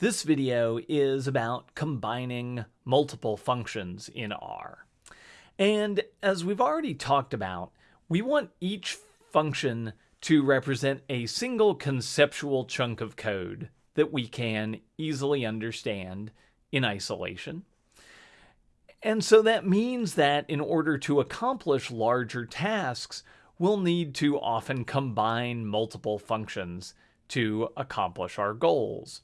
This video is about combining multiple functions in R. And as we've already talked about, we want each function to represent a single conceptual chunk of code that we can easily understand in isolation. And so that means that in order to accomplish larger tasks, we'll need to often combine multiple functions to accomplish our goals.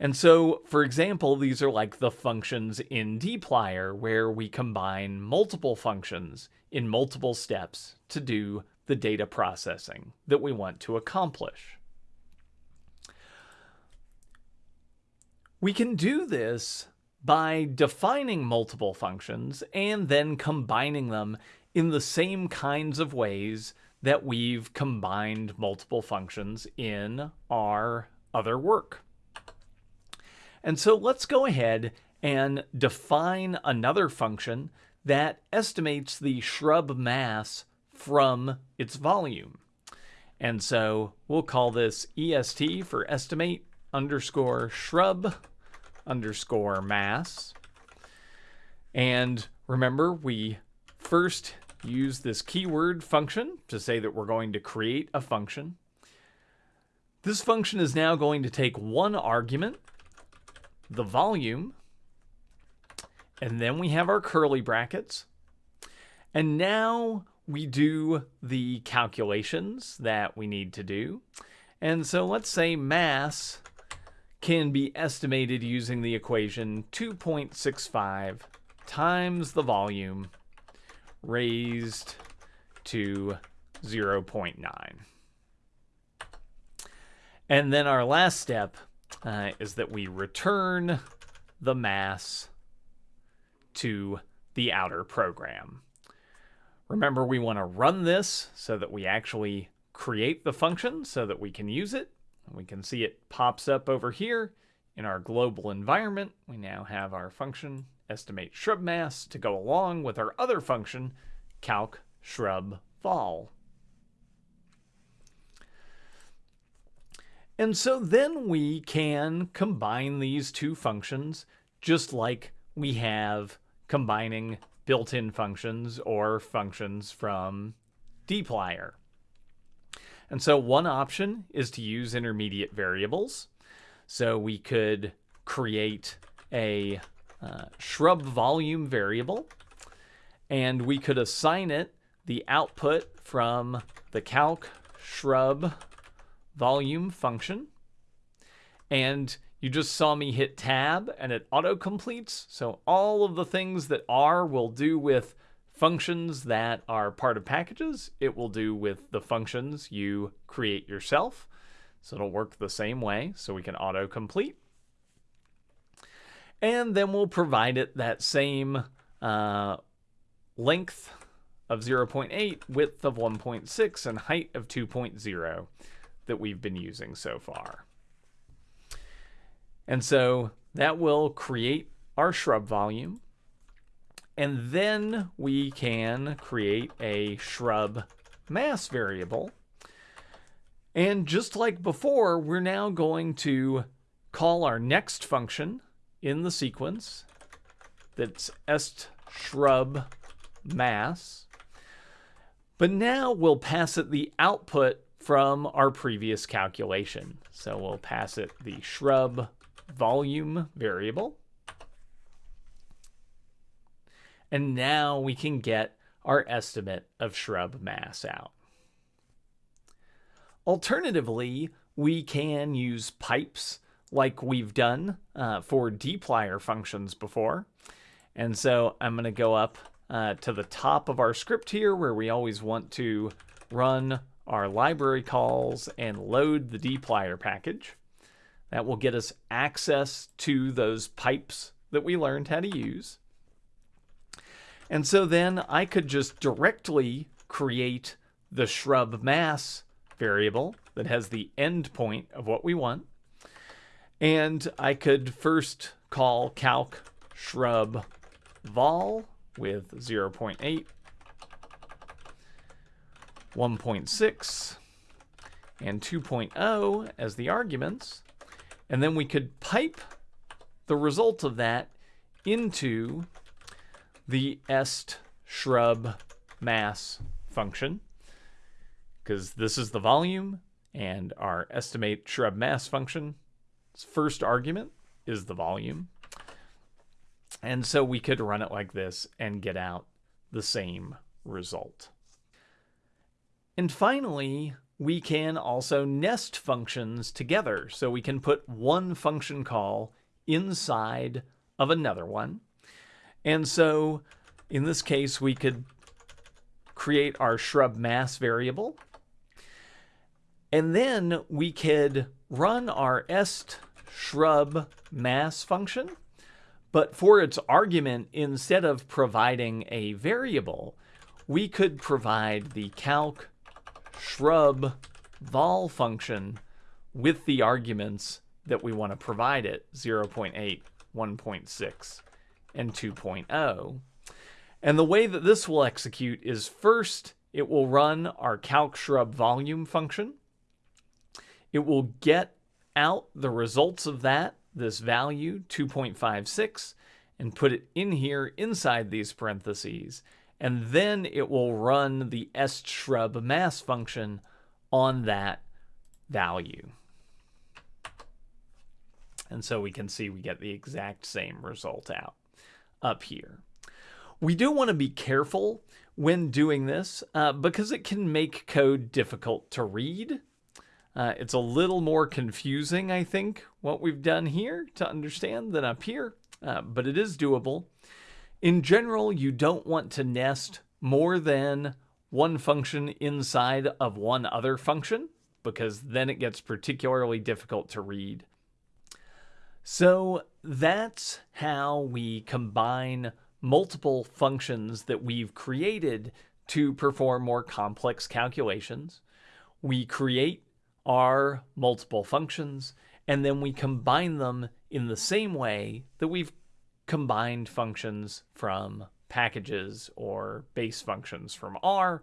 And so, for example, these are like the functions in dplyr where we combine multiple functions in multiple steps to do the data processing that we want to accomplish. We can do this by defining multiple functions and then combining them in the same kinds of ways that we've combined multiple functions in our other work. And so let's go ahead and define another function that estimates the shrub mass from its volume. And so we'll call this est for estimate underscore shrub underscore mass. And remember, we first use this keyword function to say that we're going to create a function. This function is now going to take one argument, the volume, and then we have our curly brackets. And now we do the calculations that we need to do. And so let's say mass can be estimated using the equation 2.65 times the volume raised to 0.9. And then our last step uh, is that we return the mass to the outer program. Remember, we want to run this so that we actually create the function so that we can use it. We can see it pops up over here in our global environment. We now have our function estimate shrub mass to go along with our other function calc shrub vol. And so then we can combine these two functions just like we have combining built-in functions or functions from dplyr. And so one option is to use intermediate variables. So we could create a uh, shrub volume variable and we could assign it the output from the calc shrub volume function. And you just saw me hit tab and it auto completes. So all of the things that R will do with functions that are part of packages, it will do with the functions you create yourself. So it'll work the same way. So we can auto complete. And then we'll provide it that same uh, length of 0.8, width of 1.6, and height of 2.0 that we've been using so far. And so that will create our shrub volume. And then we can create a shrub mass variable. And just like before, we're now going to call our next function in the sequence that's est shrub mass. But now we'll pass it the output from our previous calculation. So we'll pass it the shrub volume variable. And now we can get our estimate of shrub mass out. Alternatively, we can use pipes like we've done uh, for dplyr functions before. And so I'm going to go up uh, to the top of our script here where we always want to run our library calls and load the dplyr package. That will get us access to those pipes that we learned how to use. And so then I could just directly create the shrub mass variable that has the endpoint of what we want. And I could first call calc shrub vol with 0.8 1.6, and 2.0 as the arguments. And then we could pipe the result of that into the est shrub mass function because this is the volume and our estimate shrub mass function first argument is the volume. And so we could run it like this and get out the same result. And finally, we can also nest functions together. So we can put one function call inside of another one. And so in this case, we could create our shrub mass variable. And then we could run our est shrub mass function. But for its argument, instead of providing a variable, we could provide the calc shrub vol function with the arguments that we want to provide it 0.8, 1.6, and 2.0. And the way that this will execute is first, it will run our calc shrub volume function. It will get out the results of that, this value 2.56, and put it in here inside these parentheses. And then it will run the est shrub mass function on that value. And so we can see we get the exact same result out up here. We do want to be careful when doing this uh, because it can make code difficult to read. Uh, it's a little more confusing, I think, what we've done here to understand than up here, uh, but it is doable. In general, you don't want to nest more than one function inside of one other function because then it gets particularly difficult to read. So that's how we combine multiple functions that we've created to perform more complex calculations. We create our multiple functions, and then we combine them in the same way that we've combined functions from packages or base functions from R.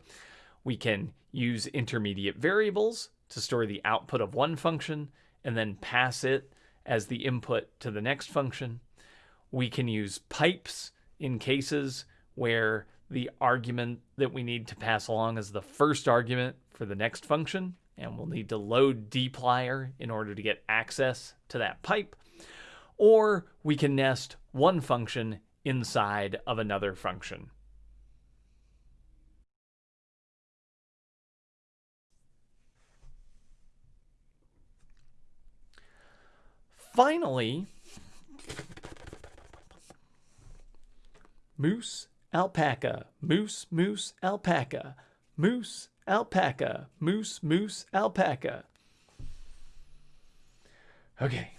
We can use intermediate variables to store the output of one function and then pass it as the input to the next function. We can use pipes in cases where the argument that we need to pass along is the first argument for the next function and we'll need to load dplyr in order to get access to that pipe. Or we can nest one function inside of another function. Finally, moose, alpaca, moose, moose, alpaca, moose, alpaca, moose, moose, alpaca. Okay.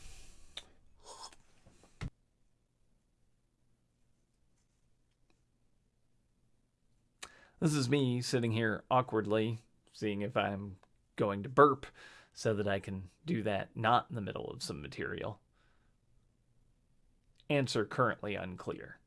This is me sitting here awkwardly, seeing if I'm going to burp so that I can do that not in the middle of some material. Answer currently unclear.